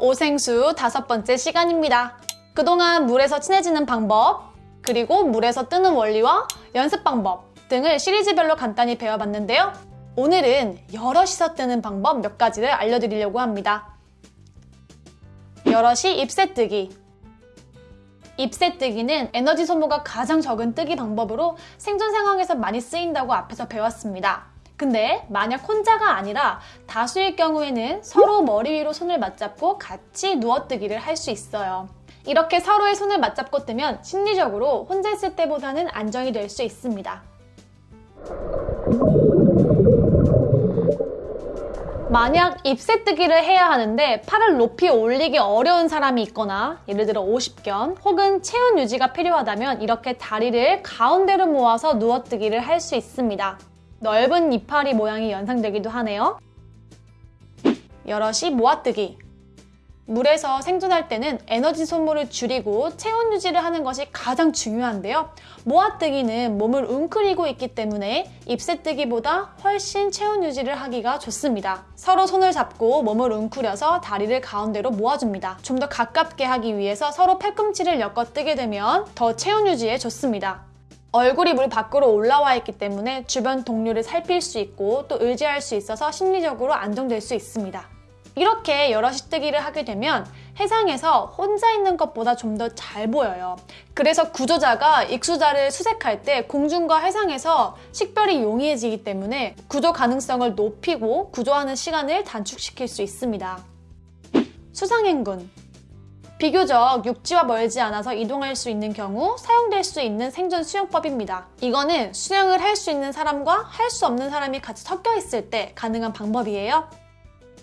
오생수 다섯 번째 시간입니다. 그동안 물에서 친해지는 방법, 그리고 물에서 뜨는 원리와 연습 방법 등을 시리즈별로 간단히 배워봤는데요. 오늘은 여럿이서 뜨는 방법 몇 가지를 알려드리려고 합니다. 여럿이 잎새 뜨기 잎새 뜨기는 에너지 소모가 가장 적은 뜨기 방법으로 생존 상황에서 많이 쓰인다고 앞에서 배웠습니다. 근데 만약 혼자가 아니라 다수일 경우에는 서로 머리 위로 손을 맞잡고 같이 누워뜨기를 할 수 있어요. 이렇게 서로의 손을 맞잡고 뜨면 심리적으로 혼자 있을 때보다는 안정이 될 수 있습니다. 만약 잎새뜨기를 해야 하는데 팔을 높이 올리기 어려운 사람이 있거나 예를 들어 50견 혹은 체온 유지가 필요하다면 이렇게 다리를 가운데로 모아서 누워뜨기를 할 수 있습니다. 넓은 이파리 모양이 연상되기도 하네요. 여럿이 모아뜨기 물에서 생존할 때는 에너지 소모를 줄이고 체온 유지를 하는 것이 가장 중요한데요. 모아뜨기는 몸을 웅크리고 있기 때문에 잎새뜨기보다 훨씬 체온 유지를 하기가 좋습니다. 서로 손을 잡고 몸을 웅크려서 다리를 가운데로 모아줍니다. 좀 더 가깝게 하기 위해서 서로 팔꿈치를 엮어 뜨게 되면 더 체온 유지에 좋습니다. 얼굴이 물 밖으로 올라와 있기 때문에 주변 동료를 살필 수 있고 또 의지할 수 있어서 심리적으로 안정될 수 있습니다. 이렇게 여럿이 뜨기를 하게 되면 해상에서 혼자 있는 것보다 좀 더 잘 보여요. 그래서 구조자가 익수자를 수색할 때 공중과 해상에서 식별이 용이해지기 때문에 구조 가능성을 높이고 구조하는 시간을 단축시킬 수 있습니다. 수상행군 비교적 육지와 멀지 않아서 이동할 수 있는 경우 사용될 수 있는 생존 수영법입니다. 이거는 수영을 할 수 있는 사람과 할 수 없는 사람이 같이 섞여 있을 때 가능한 방법이에요.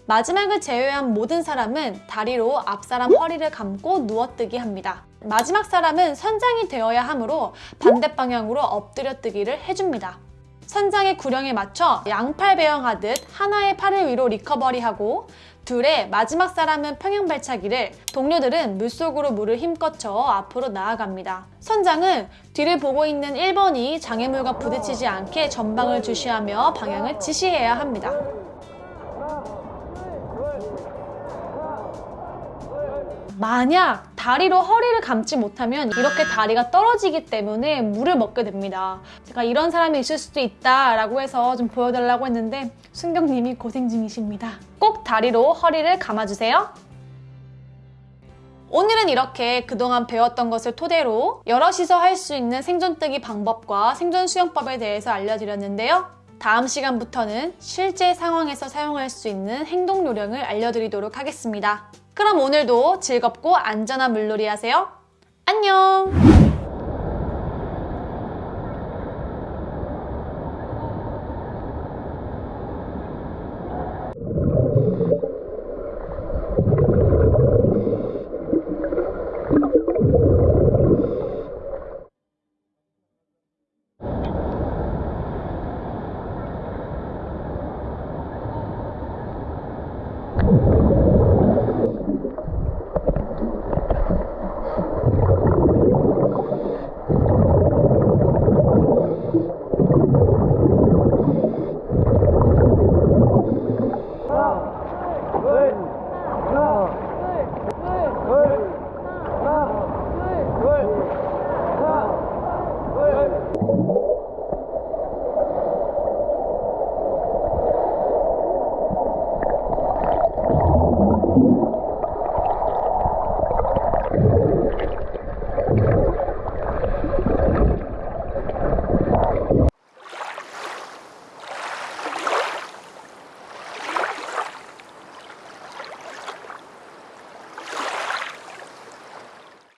마지막을 제외한 모든 사람은 다리로 앞사람 허리를 감고 누워뜨기 합니다. 마지막 사람은 선장이 되어야 하므로 반대 방향으로 엎드려 뜨기를 해줍니다. 선장의 구령에 맞춰 양팔 배영하듯 하나의 팔을 위로 리커버리하고 둘의 마지막 사람은 평행 발차기를 동료들은 물속으로 물을 힘껏 저어 앞으로 나아갑니다. 선장은 뒤를 보고 있는 1번이 장애물과 부딪히지 않게 전방을 주시하며 방향을 지시해야 합니다. 만약 다리로 허리를 감지 못하면 이렇게 다리가 떨어지기 때문에 물을 먹게 됩니다. 제가 이런 사람이 있을 수도 있다라고 해서 좀 보여달라고 했는데 순경님이 고생 중이십니다. 꼭 다리로 허리를 감아주세요. 오늘은 이렇게 그동안 배웠던 것을 토대로 여럿이서 할 수 있는 생존뜨기 방법과 생존 수영법에 대해서 알려드렸는데요. 다음 시간부터는 실제 상황에서 사용할 수 있는 행동 요령을 알려드리도록 하겠습니다. 그럼 오늘도 즐겁고 안전한 물놀이 하세요. 안녕!